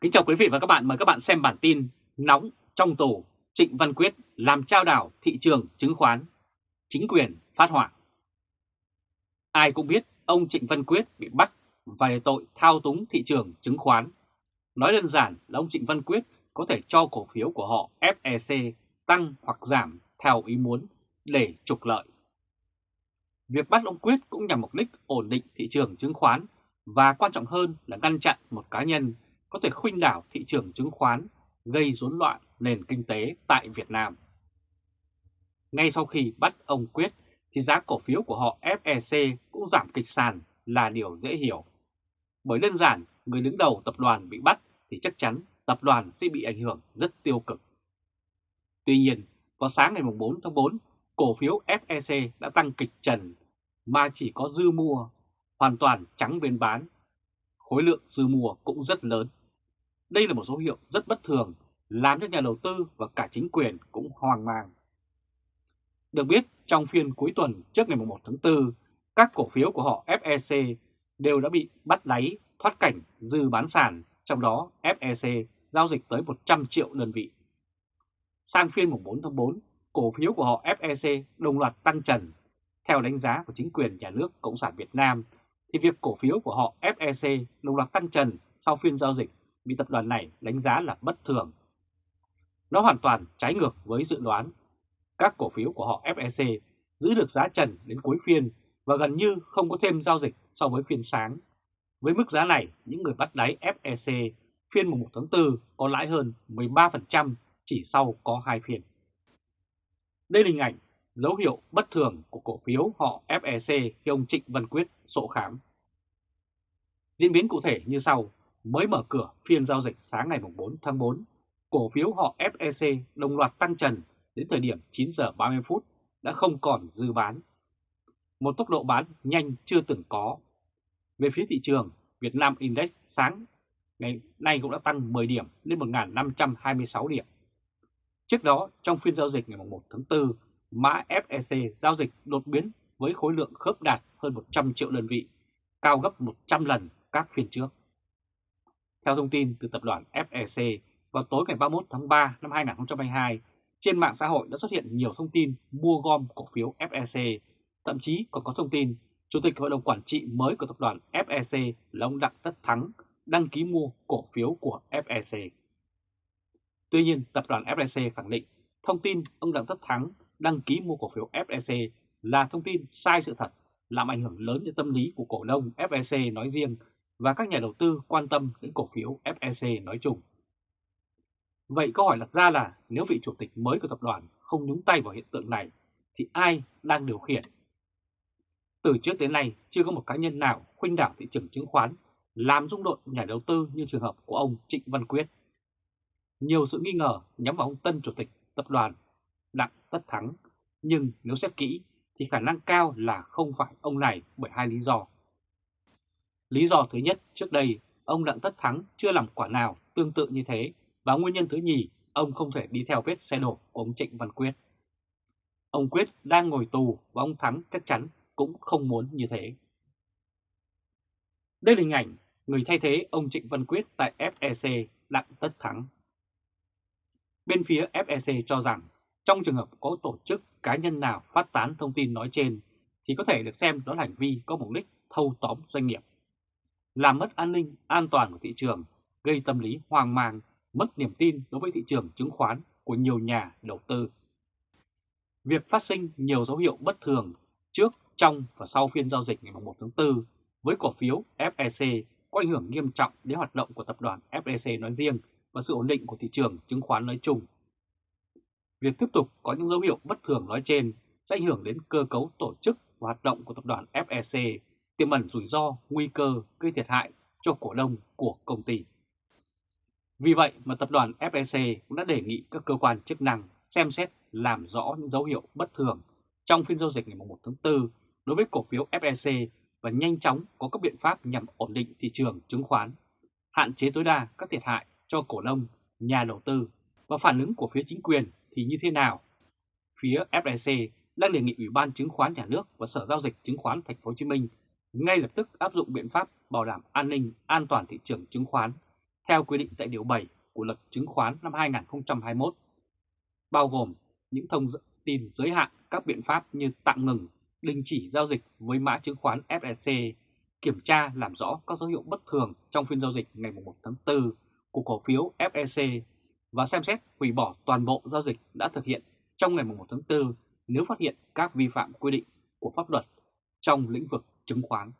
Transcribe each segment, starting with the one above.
Kính chào quý vị và các bạn, mời các bạn xem bản tin nóng trong tù Trịnh Văn Quyết làm trao đảo thị trường chứng khoán, chính quyền phát hỏa. Ai cũng biết ông Trịnh Văn Quyết bị bắt về tội thao túng thị trường chứng khoán. Nói đơn giản là ông Trịnh Văn Quyết có thể cho cổ phiếu của họ FEC tăng hoặc giảm theo ý muốn để trục lợi. Việc bắt ông Quyết cũng nhằm mục đích ổn định thị trường chứng khoán và quan trọng hơn là ngăn chặn một cá nhân có thể khuynh đảo thị trường chứng khoán, gây rối loạn nền kinh tế tại Việt Nam. Ngay sau khi bắt ông Quyết thì giá cổ phiếu của họ FEC cũng giảm kịch sàn là điều dễ hiểu. Bởi đơn giản, người đứng đầu tập đoàn bị bắt thì chắc chắn tập đoàn sẽ bị ảnh hưởng rất tiêu cực. Tuy nhiên, vào sáng ngày 4 tháng 4, cổ phiếu FEC đã tăng kịch trần mà chỉ có dư mua, hoàn toàn trắng bên bán. Khối lượng dư mua cũng rất lớn. Đây là một dấu hiệu rất bất thường, làm cho nhà đầu tư và cả chính quyền cũng hoang mang. Được biết, trong phiên cuối tuần trước ngày 1 tháng 4, các cổ phiếu của họ FEC đều đã bị bắt đáy thoát cảnh dư bán sàn, trong đó FEC giao dịch tới 100 triệu đơn vị. Sang phiên mùng 4 tháng 4, cổ phiếu của họ FEC đồng loạt tăng trần. Theo đánh giá của chính quyền nhà nước Cộng sản Việt Nam, thì việc cổ phiếu của họ FEC đồng loạt tăng trần sau phiên giao dịch bị tập đoàn này đánh giá là bất thường. Nó hoàn toàn trái ngược với dự đoán. Các cổ phiếu của họ FEC giữ được giá trần đến cuối phiên và gần như không có thêm giao dịch so với phiên sáng. Với mức giá này, những người bắt đáy FEC phiên mùng 1 tháng 4 có lãi hơn 13% chỉ sau có hai phiên. Đây là hình ảnh dấu hiệu bất thường của cổ phiếu họ FEC khi ông Trịnh Văn Quyết sổ khám. Diễn biến cụ thể như sau, mới mở cửa phiên giao dịch sáng ngày 4 tháng 4, cổ phiếu họ FEC đồng loạt tăng trần đến thời điểm 9 giờ 30 phút đã không còn dư bán. Một tốc độ bán nhanh chưa từng có. Về phía thị trường, Việt Nam Index sáng ngày nay cũng đã tăng 10 điểm lên 1.526 điểm. Trước đó, trong phiên giao dịch ngày 1 tháng 4, mã FEC giao dịch đột biến với khối lượng khớp đạt hơn 100 triệu đơn vị, cao gấp 100 lần các phiên trước. Theo thông tin từ tập đoàn FEC, vào tối ngày 31 tháng 3 năm 2022, trên mạng xã hội đã xuất hiện nhiều thông tin mua gom cổ phiếu FEC, thậm chí còn có thông tin Chủ tịch Hội đồng Quản trị mới của tập đoàn FEC là ông Đặng Tất Thắng đăng ký mua cổ phiếu của FEC. Tuy nhiên, tập đoàn FEC khẳng định thông tin ông Đặng Tất Thắng đăng ký mua cổ phiếu FEC là thông tin sai sự thật, làm ảnh hưởng lớn đến tâm lý của cổ đông FEC nói riêng và các nhà đầu tư quan tâm đến cổ phiếu FEC nói chung. Vậy câu hỏi đặt ra là nếu vị chủ tịch mới của tập đoàn không nhúng tay vào hiện tượng này thì ai đang điều khiển? Từ trước đến nay chưa có một cá nhân nào khuynh đảo thị trường chứng khoán làm rung động nhà đầu tư như trường hợp của ông Trịnh Văn Quyết. Nhiều sự nghi ngờ nhắm vào ông tân chủ tịch tập đoàn Đặng Tất Thắng, nhưng nếu xét kỹ thì khả năng cao là không phải ông này bởi hai lý do. Lý do thứ nhất, trước đây ông Đặng Tất Thắng chưa làm quả nào tương tự như thế và nguyên nhân thứ nhì, ông không thể đi theo vết xe đổ của ông Trịnh Văn Quyết. Ông Quyết đang ngồi tù và ông Thắng chắc chắn cũng không muốn như thế. Đây là hình ảnh người thay thế ông Trịnh Văn Quyết tại FEC Đặng Tất Thắng. Bên phía FEC cho rằng trong trường hợp có tổ chức cá nhân nào phát tán thông tin nói trên thì có thể được xem đó là hành vi có mục đích thâu tóm doanh nghiệp, làm mất an ninh, an toàn của thị trường, gây tâm lý hoang mang, mất niềm tin đối với thị trường chứng khoán của nhiều nhà đầu tư. Việc phát sinh nhiều dấu hiệu bất thường trước, trong và sau phiên giao dịch ngày 1 tháng 4 với cổ phiếu FEC có ảnh hưởng nghiêm trọng đến hoạt động của tập đoàn FEC nói riêng và sự ổn định của thị trường chứng khoán nói chung. Việc tiếp tục có những dấu hiệu bất thường nói trên sẽ ảnh hưởng đến cơ cấu tổ chức và hoạt động của tập đoàn FEC, tiềm ẩn rủi ro, nguy cơ gây thiệt hại cho cổ đông của công ty. Vì vậy mà tập đoàn FEC cũng đã đề nghị các cơ quan chức năng xem xét làm rõ những dấu hiệu bất thường trong phiên giao dịch ngày 1 tháng 4 đối với cổ phiếu FEC và nhanh chóng có các biện pháp nhằm ổn định thị trường chứng khoán, hạn chế tối đa các thiệt hại cho cổ đông, nhà đầu tư và phản ứng của phía chính quyền thì như thế nào? Phía FEC đang đề nghị Ủy ban Chứng khoán Nhà nước và Sở Giao dịch Chứng khoán Thành phố Hồ Chí Minh ngay lập tức áp dụng biện pháp bảo đảm an ninh, an toàn thị trường chứng khoán theo quy định tại Điều 7 của luật chứng khoán năm 2021, bao gồm những thông tin giới hạn các biện pháp như tạm ngừng, đình chỉ giao dịch với mã chứng khoán fsc kiểm tra làm rõ các dấu hiệu bất thường trong phiên giao dịch ngày 1 tháng 4 của cổ phiếu fsc và xem xét hủy bỏ toàn bộ giao dịch đã thực hiện trong ngày 1 tháng 4 nếu phát hiện các vi phạm quy định của pháp luật trong lĩnh vực chứng khoán.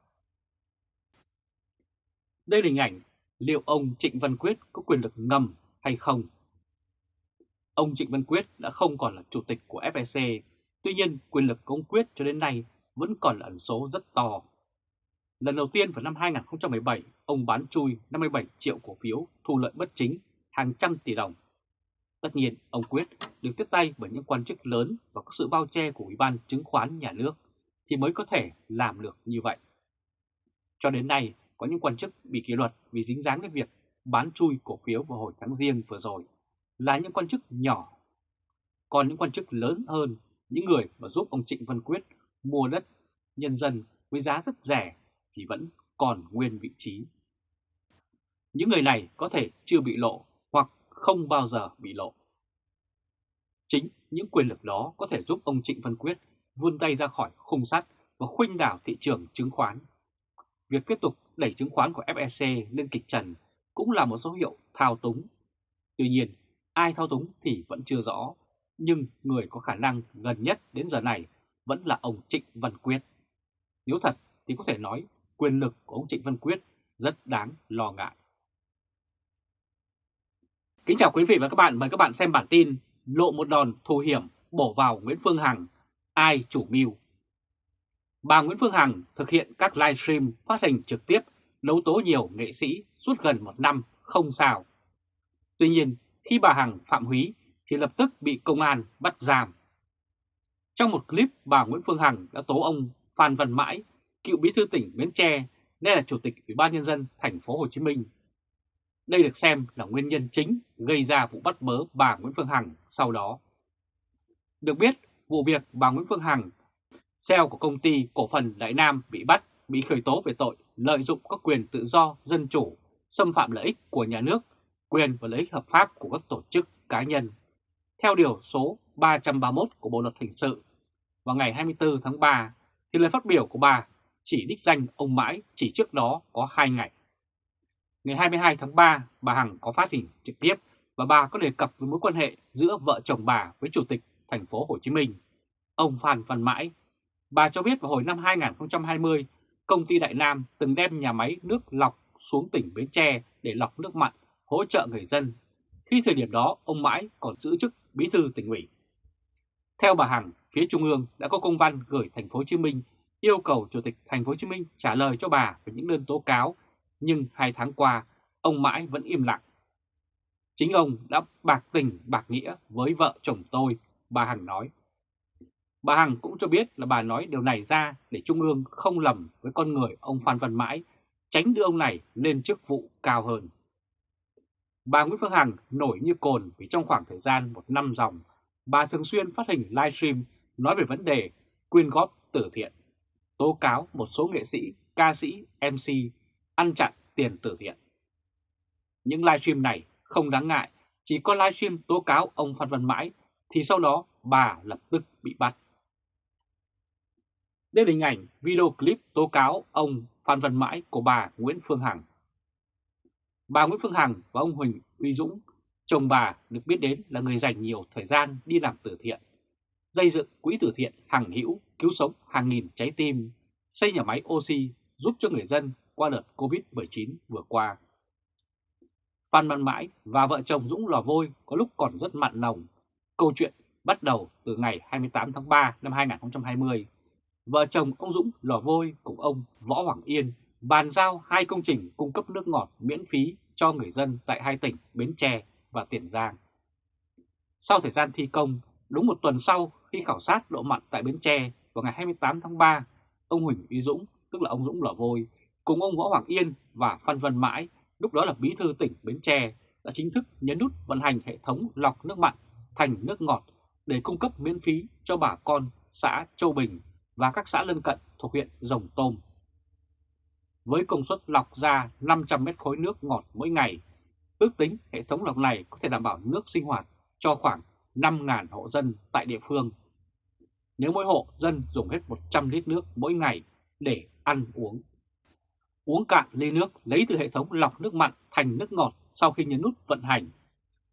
Đây là hình ảnh liệu ông Trịnh Văn Quyết có quyền lực ngầm hay không. Ông Trịnh Văn Quyết đã không còn là chủ tịch của FEC, tuy nhiên quyền lực của ông Quyết cho đến nay vẫn còn là ẩn số rất to. Lần đầu tiên vào năm 2017, ông bán chui 57 triệu cổ phiếu thu lợi bất chính hàng trăm tỷ đồng. Tất nhiên, ông Quyết được tiếp tay bởi những quan chức lớn và có sự bao che của Ủy ban chứng khoán nhà nước thì mới có thể làm được như vậy. Cho đến nay, có những quan chức bị kỷ luật vì dính dáng đến việc bán chui cổ phiếu vào hồi tháng riêng vừa rồi là những quan chức nhỏ. Còn những quan chức lớn hơn, những người mà giúp ông Trịnh Văn Quyết mua đất nhân dân với giá rất rẻ thì vẫn còn nguyên vị trí. Những người này có thể chưa bị lộ hoặc không bao giờ bị lộ. Chính những quyền lực đó có thể giúp ông Trịnh Văn Quyết vươn tay ra khỏi khung sắt và khuynh đảo thị trường chứng khoán. Việc tiếp tục đẩy chứng khoán của FEC lên kịch trần cũng là một dấu hiệu thao túng. Tuy nhiên, ai thao túng thì vẫn chưa rõ, nhưng người có khả năng gần nhất đến giờ này vẫn là ông Trịnh Văn Quyết. Nếu thật thì có thể nói quyền lực của ông Trịnh Văn Quyết rất đáng lo ngại. Kính chào quý vị và các bạn, mời các bạn xem bản tin Lộ một đòn thù hiểm bổ vào Nguyễn Phương Hằng, ai chủ mưu. Bà Nguyễn Phương Hằng thực hiện các livestream phát hình trực tiếp đấu tố nhiều nghệ sĩ suốt gần một năm không sao. Tuy nhiên, khi bà Hằng phạm húy thì lập tức bị công an bắt giam. Trong một clip, bà Nguyễn Phương Hằng đã tố ông Phan Văn Mãi, cựu bí thư tỉnh Bến Tre, nên là chủ tịch Ủy ban nhân dân thành phố Hồ Chí Minh. Đây được xem là nguyên nhân chính gây ra vụ bắt bớ bà Nguyễn Phương Hằng sau đó. Được biết, vụ việc bà Nguyễn Phương Hằng, CEO của công ty cổ phần Đại Nam bị bắt, bị khởi tố về tội lợi dụng các quyền tự do, dân chủ, xâm phạm lợi ích của nhà nước, quyền và lợi ích hợp pháp của các tổ chức cá nhân. Theo điều số 331 của Bộ Luật Hình sự, vào ngày 24 tháng 3, thì lời phát biểu của bà chỉ đích danh ông Mãi chỉ trước đó có 2 ngày. Ngày 22 tháng 3, bà Hằng có phát hình trực tiếp và bà có đề cập với mối quan hệ giữa vợ chồng bà với Chủ tịch thành phố Hồ Chí Minh, ông Phan Văn Mãi. Bà cho biết vào hồi năm 2020, công ty Đại Nam từng đem nhà máy nước lọc xuống tỉnh Bến Tre để lọc nước mặn, hỗ trợ người dân. Khi thời điểm đó, ông Mãi còn giữ chức bí thư tỉnh ủy. Theo bà Hằng, phía Trung ương đã có công văn gửi thành phố Hồ Chí Minh yêu cầu Chủ tịch thành phố Hồ Chí Minh trả lời cho bà về những đơn tố cáo, nhưng hai tháng qua, ông Mãi vẫn im lặng. Chính ông đã bạc tình bạc nghĩa với vợ chồng tôi, bà Hằng nói. Bà Hằng cũng cho biết là bà nói điều này ra để Trung ương không lầm với con người ông Phan Văn Mãi, tránh đưa ông này lên chức vụ cao hơn. Bà Nguyễn Phương Hằng nổi như cồn vì trong khoảng thời gian một năm dòng, bà thường xuyên phát hình livestream nói về vấn đề quyên góp từ thiện, tố cáo một số nghệ sĩ, ca sĩ, MC ăn chặn tiền từ thiện. Những livestream này không đáng ngại, chỉ có livestream tố cáo ông Phan Văn Mãi thì sau đó bà lập tức bị bắt. Đây là hình ảnh video clip tố cáo ông Phan Văn Mãi của bà Nguyễn Phương Hằng. Bà Nguyễn Phương Hằng và ông Huỳnh Uy Dũng, chồng bà được biết đến là người dành nhiều thời gian đi làm từ thiện, xây dựng quỹ từ thiện Hằng Hữu cứu sống hàng nghìn trái tim, xây nhà máy oxy giúp cho người dân qua đợt Covid-19 vừa qua. Phan Văn Mãi và vợ chồng Dũng Lò Vôi có lúc còn rất mặn nồng. Câu chuyện bắt đầu từ ngày 28 tháng 3 năm 2020 vợ chồng ông Dũng lò vôi cùng ông Võ Hoàng Yên bàn giao hai công trình cung cấp nước ngọt miễn phí cho người dân tại hai tỉnh Bến Tre và Tiền Giang. Sau thời gian thi công, đúng một tuần sau khi khảo sát độ mặn tại Bến Tre vào ngày 28 tháng 3, ông Huỳnh Uy Dũng, tức là ông Dũng lò vôi, cùng ông Võ Hoàng Yên và Phan Văn Mãi, lúc đó là bí thư tỉnh Bến Tre, đã chính thức nhấn nút vận hành hệ thống lọc nước mặn thành nước ngọt để cung cấp miễn phí cho bà con xã Châu Bình và các xã lân cận thuộc huyện Rồng Tôm. Với công suất lọc ra 500 mét khối nước ngọt mỗi ngày, Ước tính hệ thống lọc này có thể đảm bảo nước sinh hoạt cho khoảng 5.000 hộ dân tại địa phương. Nếu mỗi hộ dân dùng hết 100 lít nước mỗi ngày để ăn uống. Uống cạn ly nước lấy từ hệ thống lọc nước mặn thành nước ngọt sau khi nhấn nút vận hành.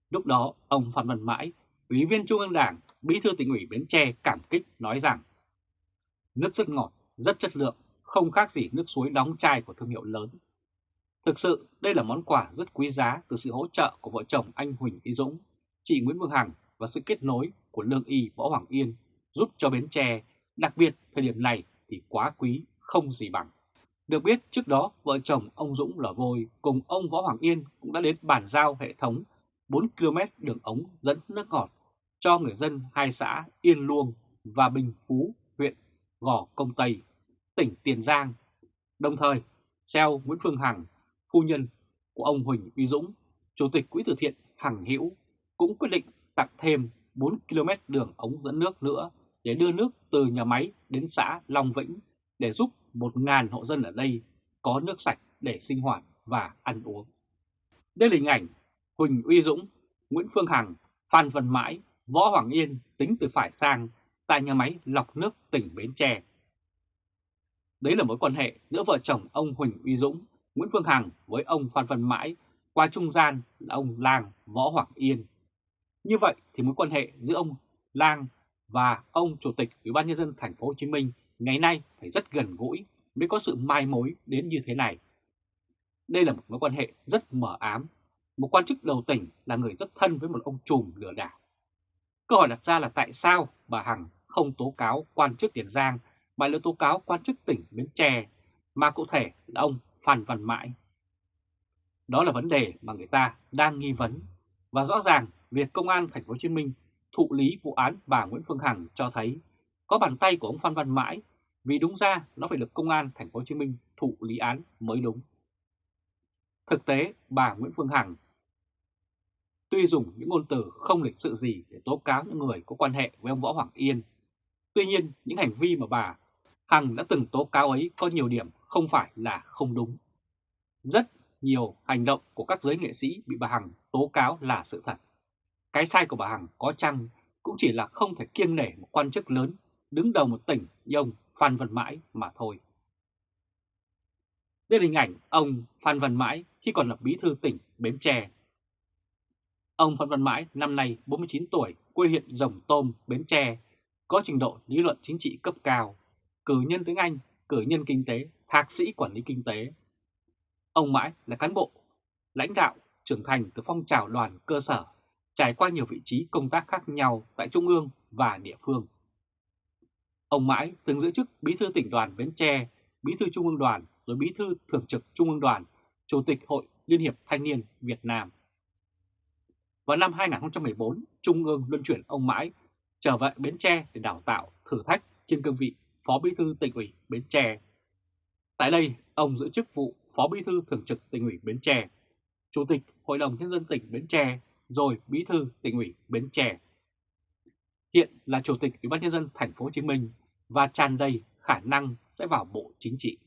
Lúc đó, ông Phan Văn Mãi, Ủy viên Trung ương Đảng, Bí thư tỉnh ủy Bến Tre cảm kích nói rằng Nước rất ngọt, rất chất lượng, không khác gì nước suối đóng chai của thương hiệu lớn. Thực sự, đây là món quà rất quý giá từ sự hỗ trợ của vợ chồng anh Huỳnh Y Dũng, chị Nguyễn Phương Hằng và sự kết nối của Lương Y Võ Hoàng Yên giúp cho Bến Tre, đặc biệt thời điểm này thì quá quý, không gì bằng. Được biết trước đó vợ chồng ông Dũng lò vôi cùng ông Võ Hoàng Yên cũng đã đến bàn giao hệ thống 4 km đường ống dẫn nước ngọt cho người dân hai xã Yên Luông và Bình Phú, huyện Gò Công Tây, tỉnh Tiền Giang. Đồng thời, Xeo Nguyễn Phương Hằng, phu nhân của ông Huỳnh Uy Dũng, Chủ tịch Quỹ từ thiện Hằng Hữu cũng quyết định tặng thêm 4 km đường ống dẫn nước nữa để đưa nước từ nhà máy đến xã Long Vĩnh để giúp 1.000 hộ dân ở đây có nước sạch để sinh hoạt và ăn uống. Đây là hình ảnh Huỳnh Uy Dũng, Nguyễn Phương Hằng, Phan Văn Mãi, Võ Hoàng Yên tính từ phải sang tại nhà máy lọc nước tỉnh Bến Tre. Đấy là mối quan hệ giữa vợ chồng ông Huỳnh Uy Dũng, Nguyễn Phương Hằng với ông Phan Văn Mãi qua trung gian là ông Lang Võ Hoàng Yên. Như vậy thì mối quan hệ giữa ông Lang và ông Chủ tịch Ủy ban nhân dân thành phố Hồ Chí Minh ngày nay phải rất gần gũi mới có sự mai mối đến như thế này. Đây là một mối quan hệ rất mờ ám. Một quan chức đầu tỉnh là người rất thân với một ông trùm lừa đảo. Câu hỏi đặt ra là tại sao bà Hằng không tố cáo quan chức Tiền Giang mà lại tố cáo quan chức tỉnh Bến Tre, mà cụ thể là ông Phan Văn Mãi. Đó là vấn đề mà người ta đang nghi vấn và rõ ràng việc công an thành phố Hồ Chí Minh thụ lý vụ án bà Nguyễn Phương Hằng cho thấy có bàn tay của ông Phan Văn Mãi vì đúng ra nó phải được công an thành phố Hồ Chí Minh thụ lý án mới đúng. Thực tế, bà Nguyễn Phương Hằng tuy dùng những ngôn từ không lịch sự gì để tố cáo những người có quan hệ với ông Võ Hoàng Yên, tuy nhiên những hành vi mà bà Hằng đã từng tố cáo ấy có nhiều điểm không phải là không đúng. Rất nhiều hành động của các giới nghệ sĩ bị bà Hằng tố cáo là sự thật. Cái sai của bà Hằng có chăng cũng chỉ là không thể kiêng nể một quan chức lớn đứng đầu một tỉnh như ông Phan Văn Mãi mà thôi. Đây là hình ảnh ông Phan Văn Mãi khi còn là bí thư tỉnh Bến Tre. Ông Phan Văn Mãi năm nay 49 tuổi, quê huyện Rồng Tôm, Bến Tre, có trình độ lý luận chính trị cấp cao, cử nhân tiếng Anh, cử nhân kinh tế, thạc sĩ quản lý kinh tế. Ông Mãi là cán bộ, lãnh đạo, trưởng thành từ phong trào đoàn cơ sở, trải qua nhiều vị trí công tác khác nhau tại Trung ương và địa phương. Ông Mãi từng giữ chức Bí thư tỉnh đoàn Bến Tre, Bí thư Trung ương đoàn, rồi Bí thư Thường trực Trung ương đoàn, Chủ tịch Hội Liên hiệp Thanh niên Việt Nam. Vào năm 2014, Trung ương luân chuyển ông Mãi trở về Bến Tre để đào tạo, thử thách trên cương vị Phó Bí thư tỉnh ủy Bến Tre. Tại đây, ông giữ chức vụ Phó Bí thư Thường trực tỉnh ủy Bến Tre, Chủ tịch Hội đồng Nhân dân tỉnh Bến Tre, rồi Bí thư tỉnh ủy Bến Tre. Hiện là Chủ tịch Ủy ban nhân dân thành phố Hồ Chí Minh và tràn đầy khả năng sẽ vào Bộ Chính trị.